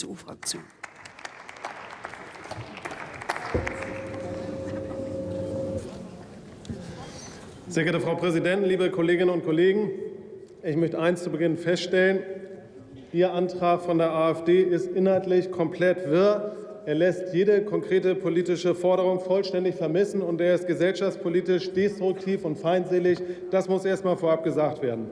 CDU-Fraktion. Sehr geehrte Frau Präsidentin, liebe Kolleginnen und Kollegen! Ich möchte eins zu Beginn feststellen. Ihr Antrag von der AfD ist inhaltlich komplett wirr. Er lässt jede konkrete politische Forderung vollständig vermissen, und er ist gesellschaftspolitisch destruktiv und feindselig. Das muss erst einmal vorab gesagt werden.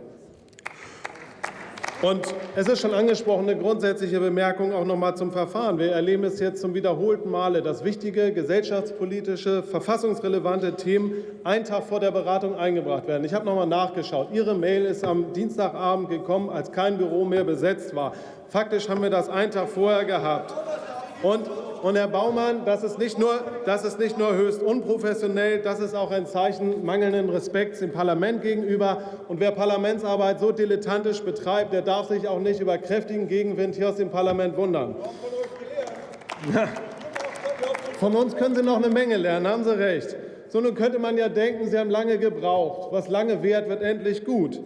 Und es ist schon angesprochen, eine grundsätzliche Bemerkung auch noch mal zum Verfahren. Wir erleben es jetzt zum wiederholten Male, dass wichtige gesellschaftspolitische, verfassungsrelevante Themen einen Tag vor der Beratung eingebracht werden. Ich habe noch mal nachgeschaut. Ihre Mail ist am Dienstagabend gekommen, als kein Büro mehr besetzt war. Faktisch haben wir das einen Tag vorher gehabt. Und und Herr Baumann, das ist, nicht nur, das ist nicht nur höchst unprofessionell, das ist auch ein Zeichen mangelnden Respekts dem Parlament gegenüber. Und wer Parlamentsarbeit so dilettantisch betreibt, der darf sich auch nicht über kräftigen Gegenwind hier aus dem Parlament wundern. Von uns können Sie noch eine Menge lernen, haben Sie recht. So, nun könnte man ja denken, Sie haben lange gebraucht. Was lange währt, wird endlich gut.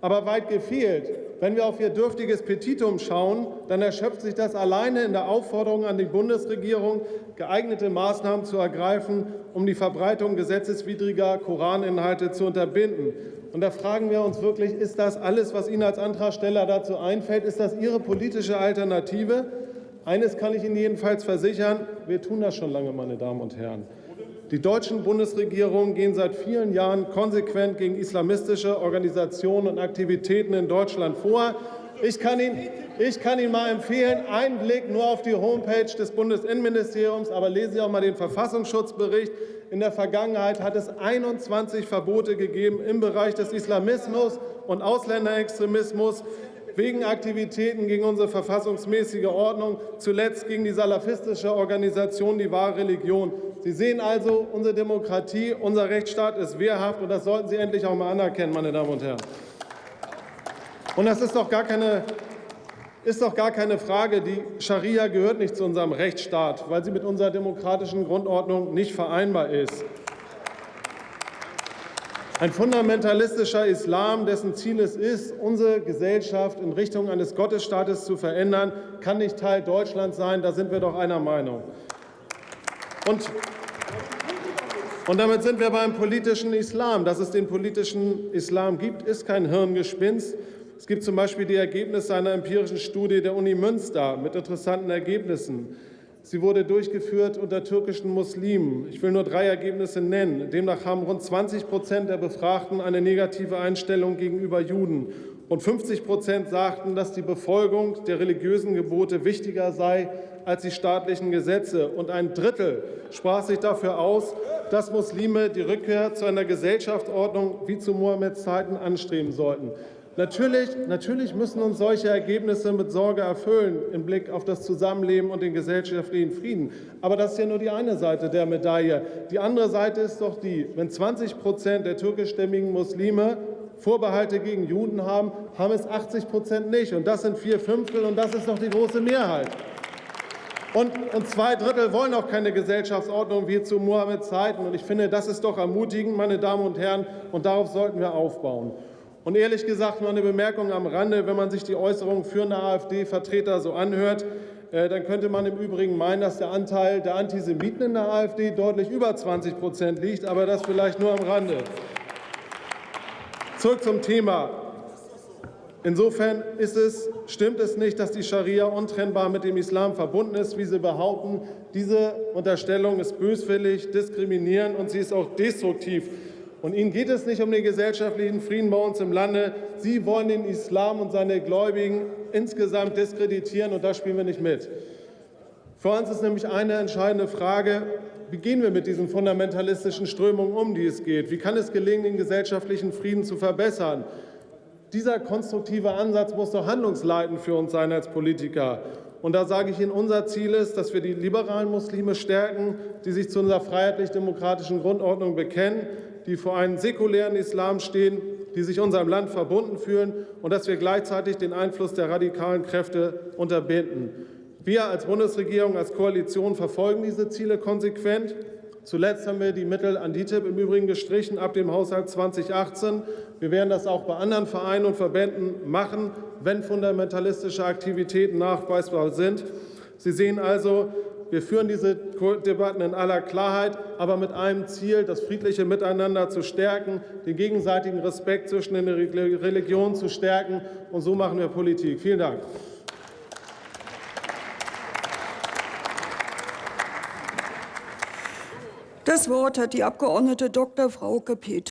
Aber weit gefehlt. Wenn wir auf Ihr dürftiges Petitum schauen, dann erschöpft sich das alleine in der Aufforderung an die Bundesregierung, geeignete Maßnahmen zu ergreifen, um die Verbreitung gesetzeswidriger Koraninhalte zu unterbinden. Und da fragen wir uns wirklich, ist das alles, was Ihnen als Antragsteller dazu einfällt? Ist das Ihre politische Alternative? Eines kann ich Ihnen jedenfalls versichern, wir tun das schon lange, meine Damen und Herren. Die deutschen Bundesregierungen gehen seit vielen Jahren konsequent gegen islamistische Organisationen und Aktivitäten in Deutschland vor. Ich kann Ihnen, ich kann Ihnen mal empfehlen, einen Blick nur auf die Homepage des Bundesinnenministeriums, aber lesen Sie auch mal den Verfassungsschutzbericht. In der Vergangenheit hat es 21 Verbote gegeben im Bereich des Islamismus und Ausländerextremismus wegen Aktivitäten gegen unsere verfassungsmäßige Ordnung, zuletzt gegen die salafistische Organisation Die wahre Religion. Sie sehen also, unsere Demokratie, unser Rechtsstaat ist wehrhaft, und das sollten Sie endlich auch mal anerkennen, meine Damen und Herren. Und das ist doch gar keine ist doch gar keine Frage. Die Scharia gehört nicht zu unserem Rechtsstaat, weil sie mit unserer demokratischen Grundordnung nicht vereinbar ist. Ein fundamentalistischer Islam, dessen Ziel es ist, unsere Gesellschaft in Richtung eines Gottesstaates zu verändern, kann nicht Teil Deutschlands sein. Da sind wir doch einer Meinung. Und, und damit sind wir beim politischen Islam. Dass es den politischen Islam gibt, ist kein Hirngespinst. Es gibt zum Beispiel die Ergebnisse einer empirischen Studie der Uni Münster mit interessanten Ergebnissen. Sie wurde durchgeführt unter türkischen Muslimen. Ich will nur drei Ergebnisse nennen. Demnach haben rund 20 Prozent der Befragten eine negative Einstellung gegenüber Juden. Und 50 Prozent sagten, dass die Befolgung der religiösen Gebote wichtiger sei als die staatlichen Gesetze. Und ein Drittel sprach sich dafür aus, dass Muslime die Rückkehr zu einer Gesellschaftsordnung wie zu Mohammeds Zeiten anstreben sollten. Natürlich, natürlich müssen uns solche Ergebnisse mit Sorge erfüllen im Blick auf das Zusammenleben und den gesellschaftlichen Frieden. Aber das ist ja nur die eine Seite der Medaille. Die andere Seite ist doch die, wenn 20 Prozent der türkischstämmigen Muslime Vorbehalte gegen Juden haben, haben es 80 Prozent nicht. Und das sind vier Fünftel, und das ist doch die große Mehrheit. Und, und, zwei Drittel wollen auch keine Gesellschaftsordnung wie zu Mohammeds Zeiten. Und ich finde, das ist doch ermutigend, meine Damen und Herren, und darauf sollten wir aufbauen. Und ehrlich gesagt, nur eine Bemerkung am Rande, wenn man sich die Äußerungen führender AfD-Vertreter so anhört, äh, dann könnte man im Übrigen meinen, dass der Anteil der Antisemiten in der AfD deutlich über 20 Prozent liegt, aber das vielleicht nur am Rande. Zurück zum Thema. Insofern es, stimmt es nicht, dass die Scharia untrennbar mit dem Islam verbunden ist, wie Sie behaupten. Diese Unterstellung ist böswillig, diskriminierend und sie ist auch destruktiv. Und Ihnen geht es nicht um den gesellschaftlichen Frieden bei uns im Lande. Sie wollen den Islam und seine Gläubigen insgesamt diskreditieren, und da spielen wir nicht mit. Für uns ist nämlich eine entscheidende Frage, wie gehen wir mit diesen fundamentalistischen Strömungen um, die es geht? Wie kann es gelingen, den gesellschaftlichen Frieden zu verbessern? Dieser konstruktive Ansatz muss doch handlungsleitend für uns sein als Politiker. Und da sage ich Ihnen, unser Ziel ist, dass wir die liberalen Muslime stärken, die sich zu unserer freiheitlich-demokratischen Grundordnung bekennen, die vor einem säkulären Islam stehen, die sich unserem Land verbunden fühlen und dass wir gleichzeitig den Einfluss der radikalen Kräfte unterbinden. Wir als Bundesregierung, als Koalition verfolgen diese Ziele konsequent. Zuletzt haben wir die Mittel an DITIB im Übrigen gestrichen ab dem Haushalt 2018. Wir werden das auch bei anderen Vereinen und Verbänden machen, wenn fundamentalistische Aktivitäten nachweisbar sind. Sie sehen also, wir führen diese Debatten in aller Klarheit, aber mit einem Ziel, das friedliche Miteinander zu stärken, den gegenseitigen Respekt zwischen den Religionen zu stärken. Und so machen wir Politik. Vielen Dank. Das Wort hat die Abgeordnete Dr. Frauke Petri.